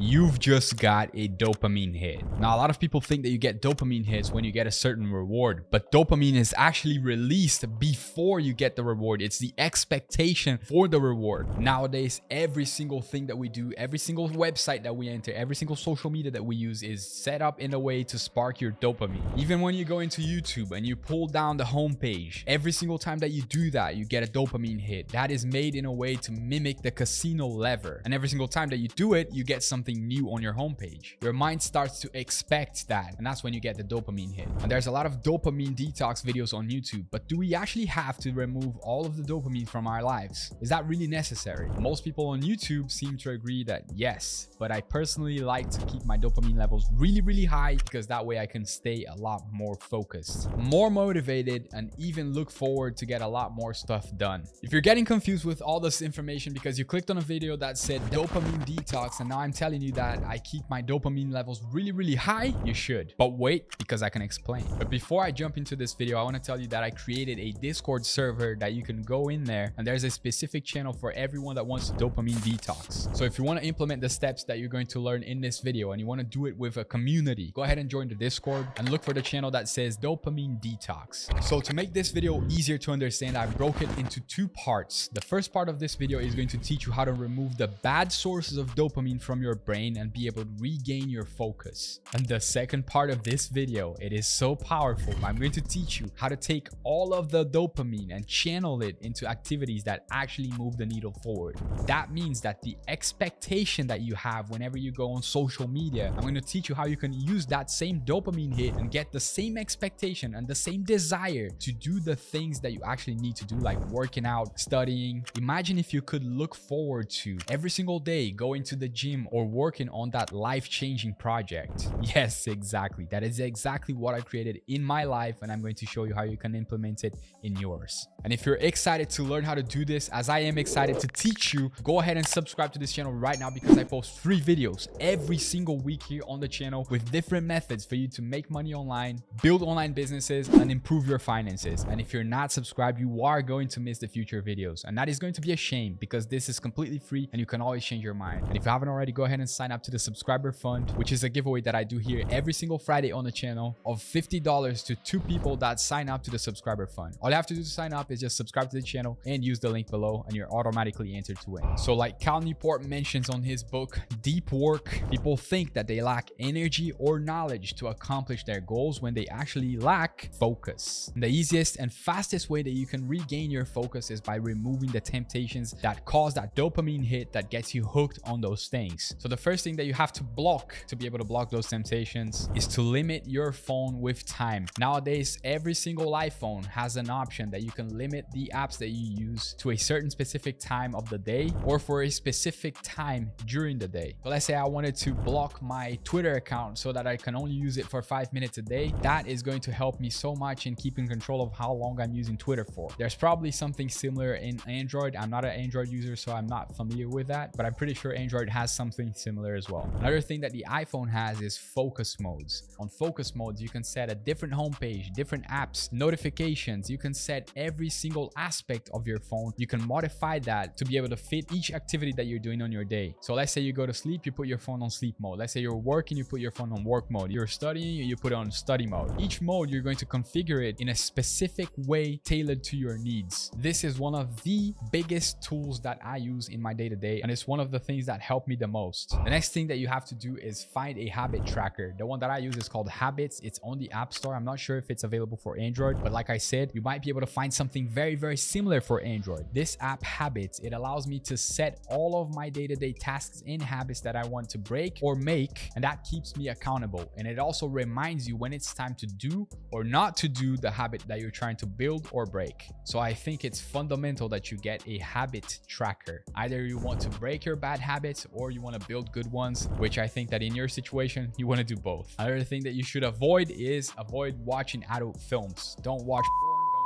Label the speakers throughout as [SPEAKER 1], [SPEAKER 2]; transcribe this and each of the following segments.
[SPEAKER 1] you've just got a dopamine hit. Now, a lot of people think that you get dopamine hits when you get a certain reward, but dopamine is actually released before you get the reward. It's the expectation for the reward. Nowadays, every single thing that we do, every single website that we enter, every single social media that we use is set up in a way to spark your dopamine. Even when you go into YouTube and you pull down the homepage, every single time that you do that, you get a dopamine hit. That is made in a way to mimic the casino lever. And every single time that you do it, you get something something new on your homepage. Your mind starts to expect that, and that's when you get the dopamine hit. And there's a lot of dopamine detox videos on YouTube, but do we actually have to remove all of the dopamine from our lives? Is that really necessary? Most people on YouTube seem to agree that yes, but I personally like to keep my dopamine levels really, really high because that way I can stay a lot more focused, more motivated, and even look forward to get a lot more stuff done. If you're getting confused with all this information because you clicked on a video that said dopamine detox and now I'm telling you that I keep my dopamine levels really, really high, you should. But wait, because I can explain. But before I jump into this video, I want to tell you that I created a Discord server that you can go in there and there's a specific channel for everyone that wants dopamine detox. So if you want to implement the steps that you're going to learn in this video and you want to do it with a community, go ahead and join the Discord and look for the channel that says dopamine detox. So to make this video easier to understand, I broke it into two parts. The first part of this video is going to teach you how to remove the bad sources of dopamine from your brain and be able to regain your focus. And the second part of this video, it is so powerful. I'm going to teach you how to take all of the dopamine and channel it into activities that actually move the needle forward. That means that the expectation that you have whenever you go on social media, I'm going to teach you how you can use that same dopamine hit and get the same expectation and the same desire to do the things that you actually need to do, like working out, studying. Imagine if you could look forward to every single day going to the gym or working on that life-changing project. Yes, exactly. That is exactly what I created in my life and I'm going to show you how you can implement it in yours. And if you're excited to learn how to do this, as I am excited to teach you, go ahead and subscribe to this channel right now because I post free videos every single week here on the channel with different methods for you to make money online, build online businesses, and improve your finances. And if you're not subscribed, you are going to miss the future videos. And that is going to be a shame because this is completely free and you can always change your mind. And if you haven't already, go ahead and sign up to the subscriber fund, which is a giveaway that I do here every single Friday on the channel of $50 to two people that sign up to the subscriber fund. All you have to do to sign up is just subscribe to the channel and use the link below and you're automatically entered to win. So like Cal Newport mentions on his book, Deep Work, people think that they lack energy or knowledge to accomplish their goals when they actually lack focus. And the easiest and fastest way that you can regain your focus is by removing the temptations that cause that dopamine hit that gets you hooked on those things. So the first thing that you have to block to be able to block those temptations is to limit your phone with time. Nowadays, every single iPhone has an option that you can limit the apps that you use to a certain specific time of the day or for a specific time during the day. So let's say I wanted to block my Twitter account so that I can only use it for five minutes a day. That is going to help me so much in keeping control of how long I'm using Twitter for. There's probably something similar in Android. I'm not an Android user, so I'm not familiar with that, but I'm pretty sure Android has something similar as well. Another thing that the iPhone has is focus modes. On focus modes, you can set a different homepage, different apps, notifications. You can set every single aspect of your phone. You can modify that to be able to fit each activity that you're doing on your day. So let's say you go to sleep, you put your phone on sleep mode. Let's say you're working, you put your phone on work mode. You're studying, you put it on study mode. Each mode, you're going to configure it in a specific way tailored to your needs. This is one of the biggest tools that I use in my day-to-day, -day, and it's one of the things that help me the most. The next thing that you have to do is find a habit tracker. The one that I use is called Habits. It's on the App Store. I'm not sure if it's available for Android, but like I said, you might be able to find something very, very similar for Android. This app Habits, it allows me to set all of my day-to-day -day tasks and habits that I want to break or make, and that keeps me accountable. And it also reminds you when it's time to do or not to do the habit that you're trying to build or break. So I think it's fundamental that you get a habit tracker. Either you want to break your bad habits or you want to build good ones, which I think that in your situation, you want to do both. Another thing that you should avoid is avoid watching adult films. Don't watch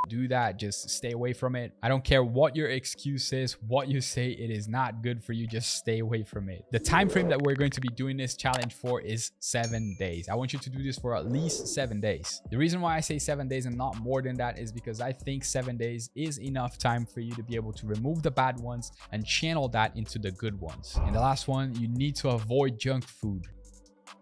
[SPEAKER 1] do that. Just stay away from it. I don't care what your excuse is, what you say, it is not good for you. Just stay away from it. The time frame that we're going to be doing this challenge for is seven days. I want you to do this for at least seven days. The reason why I say seven days and not more than that is because I think seven days is enough time for you to be able to remove the bad ones and channel that into the good ones. And the last one, you need to avoid junk food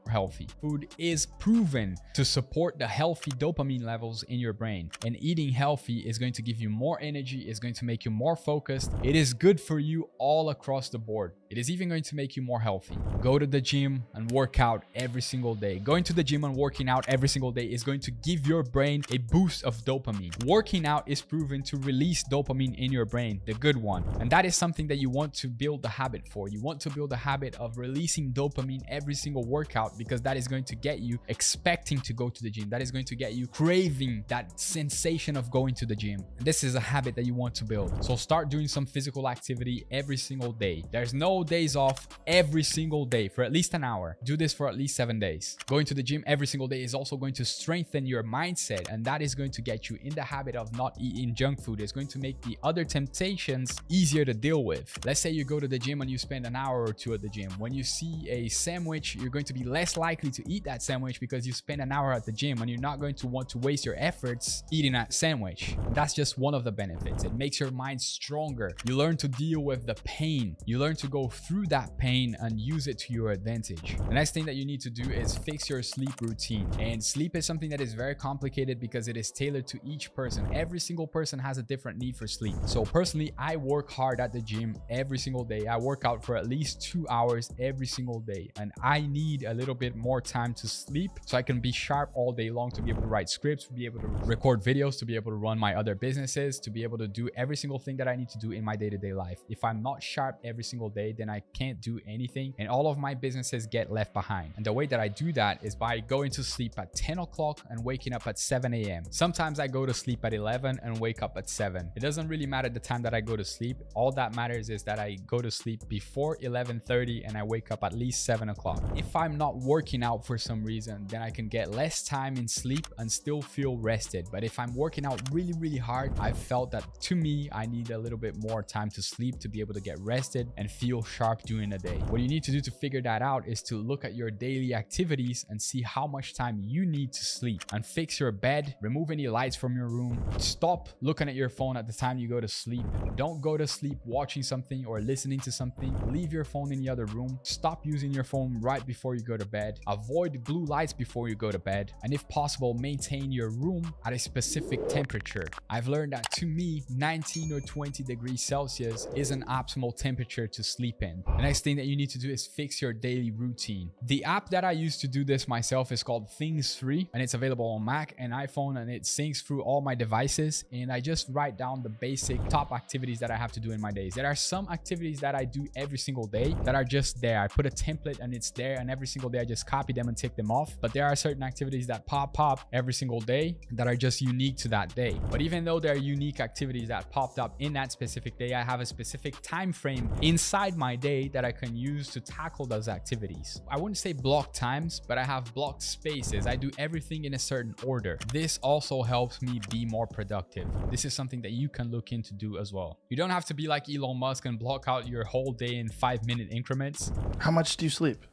[SPEAKER 1] healthy. Food is proven to support the healthy dopamine levels in your brain. And eating healthy is going to give you more energy, is going to make you more focused. It is good for you all across the board. It is even going to make you more healthy. Go to the gym and work out every single day. Going to the gym and working out every single day is going to give your brain a boost of dopamine. Working out is proven to release dopamine in your brain, the good one. And that is something that you want to build the habit for. You want to build a habit of releasing dopamine every single workout because that is going to get you expecting to go to the gym. That is going to get you craving that sensation of going to the gym. And this is a habit that you want to build. So start doing some physical activity every single day. There's no days off every single day for at least an hour. Do this for at least seven days. Going to the gym every single day is also going to strengthen your mindset and that is going to get you in the habit of not eating junk food. It's going to make the other temptations easier to deal with. Let's say you go to the gym and you spend an hour or two at the gym. When you see a sandwich, you're going to be less likely to eat that sandwich because you spend an hour at the gym and you're not going to want to waste your efforts eating that sandwich. That's just one of the benefits. It makes your mind stronger. You learn to deal with the pain. You learn to go through that pain and use it to your advantage. The next thing that you need to do is fix your sleep routine. And sleep is something that is very complicated because it is tailored to each person. Every single person has a different need for sleep. So personally, I work hard at the gym every single day. I work out for at least two hours every single day. And I need a little bit more time to sleep so I can be sharp all day long to be able to write scripts, to be able to record videos, to be able to run my other businesses, to be able to do every single thing that I need to do in my day-to-day -day life. If I'm not sharp every single day, then I can't do anything and all of my businesses get left behind. And the way that I do that is by going to sleep at 10 o'clock and waking up at 7 a.m. Sometimes I go to sleep at 11 and wake up at 7. It doesn't really matter the time that I go to sleep. All that matters is that I go to sleep before 11.30 and I wake up at least 7 o'clock. If I'm not working out for some reason, then I can get less time in sleep and still feel rested. But if I'm working out really, really hard, I've felt that to me, I need a little bit more time to sleep to be able to get rested and feel sharp during the day. What you need to do to figure that out is to look at your daily activities and see how much time you need to sleep and fix your bed, remove any lights from your room, stop looking at your phone at the time you go to sleep. Don't go to sleep watching something or listening to something. Leave your phone in the other room. Stop using your phone right before you go to bed. Avoid blue lights before you go to bed. And if possible, maintain your room at a specific temperature. I've learned that to me, 19 or 20 degrees Celsius is an optimal temperature to sleep The next thing that you need to do is fix your daily routine. The app that I use to do this myself is called Things 3 and it's available on Mac and iPhone and it syncs through all my devices and I just write down the basic top activities that I have to do in my days. There are some activities that I do every single day that are just there. I put a template and it's there and every single day I just copy them and take them off. But there are certain activities that pop up every single day that are just unique to that day. But even though there are unique activities that popped up in that specific day, I have a specific time frame inside my day that I can use to tackle those activities. I wouldn't say block times, but I have blocked spaces. I do everything in a certain order. This also helps me be more productive. This is something that you can look into do as well. You don't have to be like Elon Musk and block out your whole day in five minute increments.
[SPEAKER 2] How much do you sleep?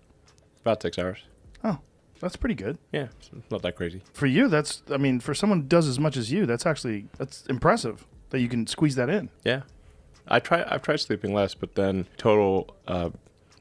[SPEAKER 3] About six hours.
[SPEAKER 2] Oh, that's pretty good.
[SPEAKER 3] Yeah, not that crazy.
[SPEAKER 2] For you, that's, I mean, for someone who does as much as you, that's actually, that's impressive that you can squeeze that in.
[SPEAKER 3] Yeah, I try. I've tried sleeping less, but then total uh,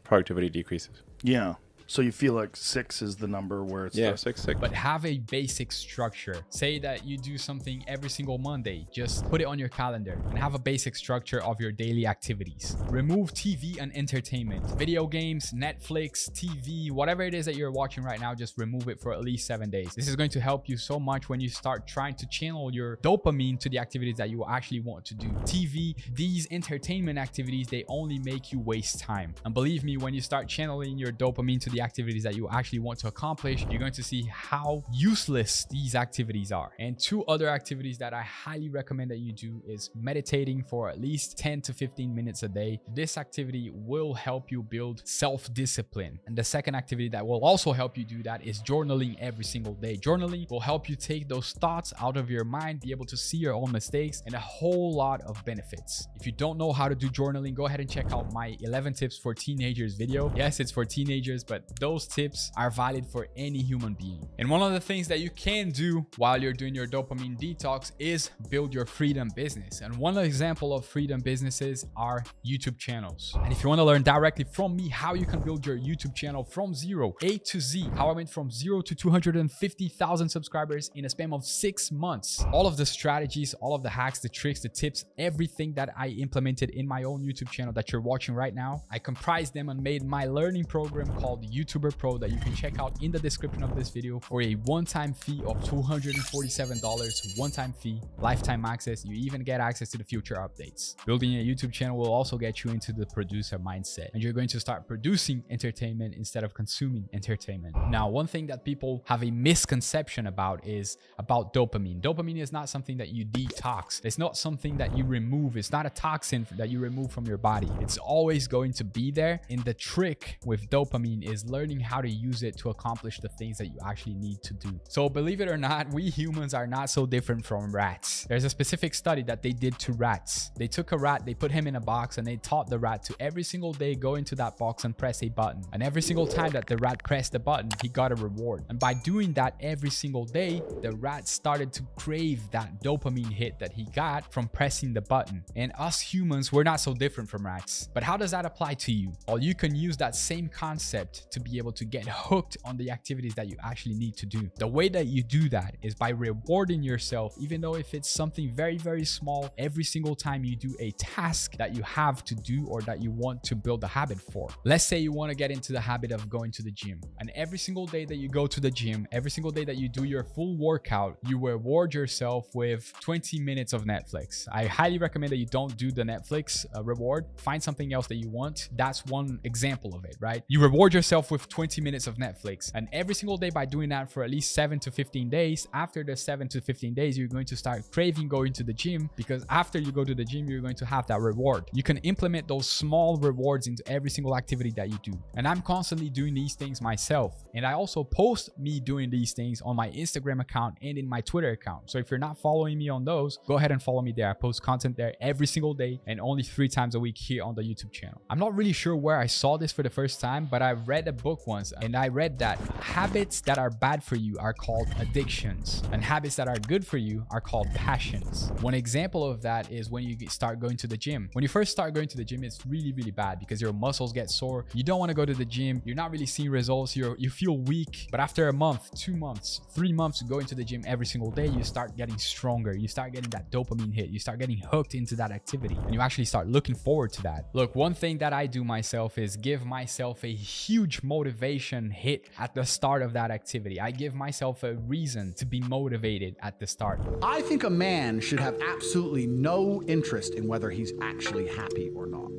[SPEAKER 3] productivity decreases.
[SPEAKER 2] Yeah. So you feel like six is the number where it's
[SPEAKER 3] Yeah,
[SPEAKER 2] the-
[SPEAKER 3] six six.
[SPEAKER 1] but have a basic structure. Say that you do something every single Monday, just put it on your calendar and have a basic structure of your daily activities. Remove TV and entertainment, video games, Netflix, TV, whatever it is that you're watching right now, just remove it for at least seven days. This is going to help you so much when you start trying to channel your dopamine to the activities that you actually want to do. TV, these entertainment activities, they only make you waste time. And believe me, when you start channeling your dopamine to the the activities that you actually want to accomplish, you're going to see how useless these activities are. And two other activities that I highly recommend that you do is meditating for at least 10 to 15 minutes a day. This activity will help you build self-discipline. And the second activity that will also help you do that is journaling every single day. Journaling will help you take those thoughts out of your mind, be able to see your own mistakes and a whole lot of benefits. If you don't know how to do journaling, go ahead and check out my 11 tips for teenagers video. Yes, it's for teenagers, but those tips are valid for any human being. And one of the things that you can do while you're doing your dopamine detox is build your freedom business. And one example of freedom businesses are YouTube channels. And if you want to learn directly from me how you can build your YouTube channel from zero, A to Z, how I went from zero to 250,000 subscribers in a span of six months, all of the strategies, all of the hacks, the tricks, the tips, everything that I implemented in my own YouTube channel that you're watching right now, I comprised them and made my learning program called YouTuber Pro that you can check out in the description of this video for a one-time fee of $247, one-time fee, lifetime access. You even get access to the future updates. Building a YouTube channel will also get you into the producer mindset and you're going to start producing entertainment instead of consuming entertainment. Now, one thing that people have a misconception about is about dopamine. Dopamine is not something that you detox. It's not something that you remove. It's not a toxin that you remove from your body. It's always going to be there. And the trick with dopamine is learning how to use it to accomplish the things that you actually need to do. So believe it or not, we humans are not so different from rats. There's a specific study that they did to rats. They took a rat, they put him in a box and they taught the rat to every single day go into that box and press a button. And every single time that the rat pressed the button, he got a reward. And by doing that every single day, the rat started to crave that dopamine hit that he got from pressing the button. And us humans, we're not so different from rats. But how does that apply to you? Well, you can use that same concept to be able to get hooked on the activities that you actually need to do. The way that you do that is by rewarding yourself, even though if it's something very, very small, every single time you do a task that you have to do or that you want to build a habit for. Let's say you want to get into the habit of going to the gym and every single day that you go to the gym, every single day that you do your full workout, you reward yourself with 20 minutes of Netflix. I highly recommend that you don't do the Netflix uh, reward. Find something else that you want. That's one example of it, right? You reward yourself with 20 minutes of Netflix and every single day by doing that for at least 7 to 15 days, after the 7 to 15 days, you're going to start craving going to the gym because after you go to the gym, you're going to have that reward. You can implement those small rewards into every single activity that you do. And I'm constantly doing these things myself. And I also post me doing these things on my Instagram account and in my Twitter account. So if you're not following me on those, go ahead and follow me there. I post content there every single day and only three times a week here on the YouTube channel. I'm not really sure where I saw this for the first time, but I read a book once and I read that habits that are bad for you are called addictions and habits that are good for you are called passions. One example of that is when you start going to the gym. When you first start going to the gym, it's really, really bad because your muscles get sore. You don't want to go to the gym. You're not really seeing results. You're, you feel weak. But after a month, two months, three months going to the gym every single day, you start getting stronger. You start getting that dopamine hit. You start getting hooked into that activity and you actually start looking forward to that. Look, one thing that I do myself is give myself a huge motivation hit at the start of that activity. I give myself a reason to be motivated at the start.
[SPEAKER 4] I think a man should have absolutely no interest in whether he's actually happy or not.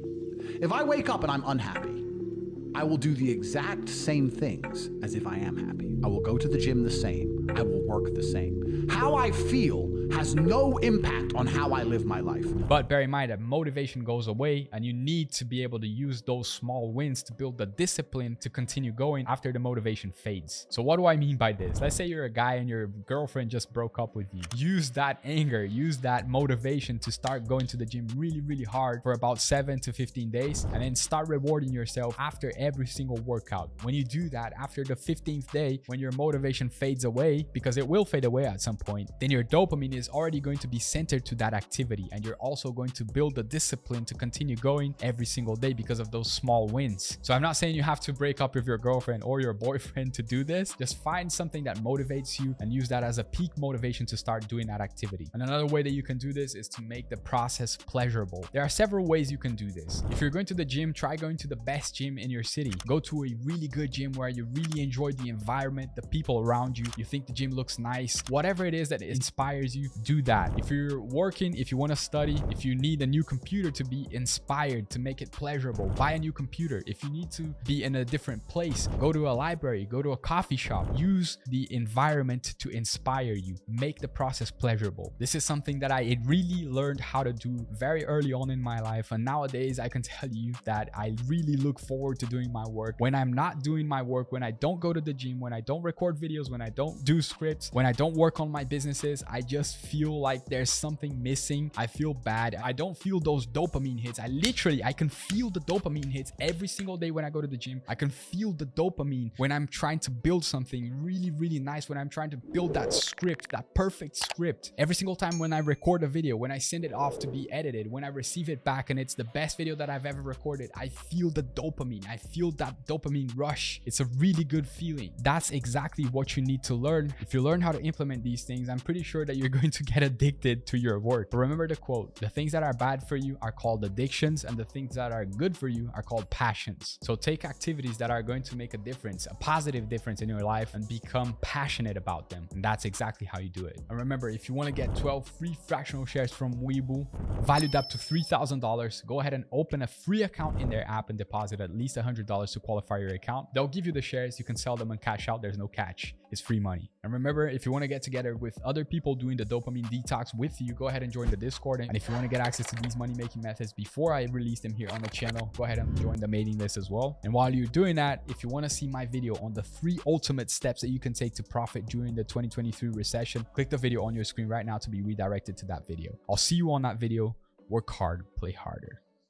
[SPEAKER 4] If I wake up and I'm unhappy, I will do the exact same things as if I am happy. I will go to the gym the same. I will work the same. How I feel has no impact on how I live my life.
[SPEAKER 1] But bear in mind that motivation goes away and you need to be able to use those small wins to build the discipline to continue going after the motivation fades. So what do I mean by this? Let's say you're a guy and your girlfriend just broke up with you. Use that anger, use that motivation to start going to the gym really, really hard for about 7 to 15 days and then start rewarding yourself after every single workout. When you do that after the 15th day, when your motivation fades away, because it will fade away at some point, then your dopamine is already going to be centered to that activity and you're also going to build the discipline to continue going every single day because of those small wins. So I'm not saying you have to break up with your girlfriend or your boyfriend to do this. Just find something that motivates you and use that as a peak motivation to start doing that activity. And another way that you can do this is to make the process pleasurable. There are several ways you can do this. If you're going to the gym, try going to the best gym in your city. Go to a really good gym where you really enjoy the environment, the people around you. You think the gym looks nice. Whatever it is that inspires you, do that. If you're working, if you want to study, if you need a new computer to be inspired, to make it pleasurable, buy a new computer. If you need to be in a different place, go to a library, go to a coffee shop, use the environment to inspire you, make the process pleasurable. This is something that I really learned how to do very early on in my life. And nowadays I can tell you that I really look forward to doing my work. When I'm not doing my work, when I don't go to the gym, when I don't record videos, when I don't do scripts, when I don't work on my businesses, I just feel like there's something missing. I feel bad. I don't feel those dopamine hits. I literally, I can feel the dopamine hits every single day when I go to the gym. I can feel the dopamine when I'm trying to build something really, really nice, when I'm trying to build that script, that perfect script. Every single time when I record a video, when I send it off to be edited, when I receive it back and it's the best video that I've ever recorded, I feel the dopamine. I feel that dopamine rush. It's a really good feeling. That's exactly what you need to learn. If you learn how to implement these things, I'm pretty sure that you're going to get addicted to your work. But remember the quote, the things that are bad for you are called addictions and the things that are good for you are called passions. So take activities that are going to make a difference, a positive difference in your life and become passionate about them. And that's exactly how you do it. And remember, if you want to get 12 free fractional shares from Webull, valued up to $3,000, go ahead and open a free account in their app and deposit at least $100 to qualify your account. They'll give you the shares. You can sell them and cash out. There's no catch. It's free money. And remember, if you want to get together with other people doing the dopamine detox with you, go ahead and join the Discord. And if you want to get access to these money making methods before I release them here on the channel, go ahead and join the mailing list as well. And while you're doing that, if you want to see my video on the three ultimate steps that you can take to profit during the 2023 recession, click the video on your screen right now to be redirected to that video. I'll see you on that video. Work hard, play harder.